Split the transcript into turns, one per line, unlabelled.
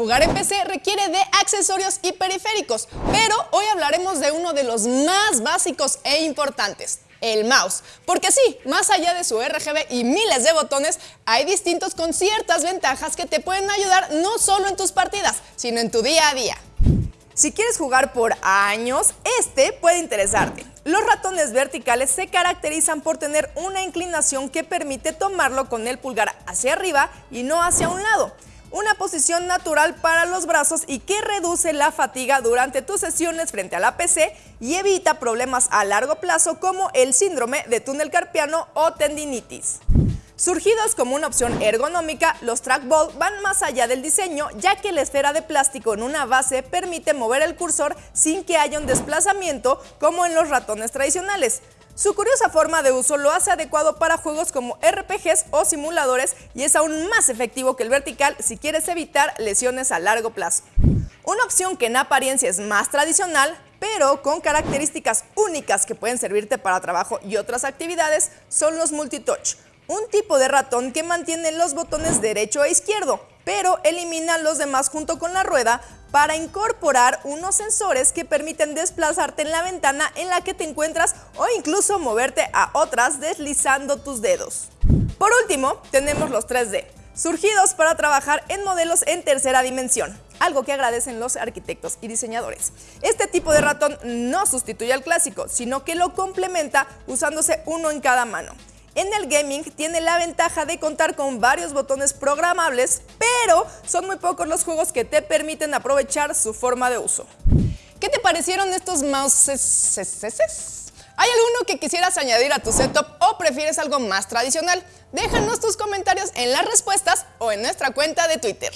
Jugar en PC requiere de accesorios y periféricos, pero hoy hablaremos de uno de los más básicos e importantes, el mouse. Porque sí, más allá de su RGB y miles de botones, hay distintos con ciertas ventajas que te pueden ayudar no solo en tus partidas, sino en tu día a día. Si quieres jugar por años, este puede interesarte. Los ratones verticales se caracterizan por tener una inclinación que permite tomarlo con el pulgar hacia arriba y no hacia un lado una posición natural para los brazos y que reduce la fatiga durante tus sesiones frente a la PC y evita problemas a largo plazo como el síndrome de túnel carpiano o tendinitis. Surgidos como una opción ergonómica, los trackball van más allá del diseño ya que la esfera de plástico en una base permite mover el cursor sin que haya un desplazamiento como en los ratones tradicionales. Su curiosa forma de uso lo hace adecuado para juegos como RPGs o simuladores y es aún más efectivo que el vertical si quieres evitar lesiones a largo plazo. Una opción que en apariencia es más tradicional, pero con características únicas que pueden servirte para trabajo y otras actividades, son los multitouch, un tipo de ratón que mantiene los botones derecho e izquierdo, pero elimina los demás junto con la rueda para incorporar unos sensores que permiten desplazarte en la ventana en la que te encuentras o incluso moverte a otras deslizando tus dedos. Por último, tenemos los 3D, surgidos para trabajar en modelos en tercera dimensión, algo que agradecen los arquitectos y diseñadores. Este tipo de ratón no sustituye al clásico, sino que lo complementa usándose uno en cada mano. En el gaming tiene la ventaja de contar con varios botones programables, pero son muy pocos los juegos que te permiten aprovechar su forma de uso. ¿Qué te parecieron estos mouses? ¿Hay alguno que quisieras añadir a tu setup o prefieres algo más tradicional? Déjanos tus comentarios en las respuestas o en nuestra cuenta de Twitter.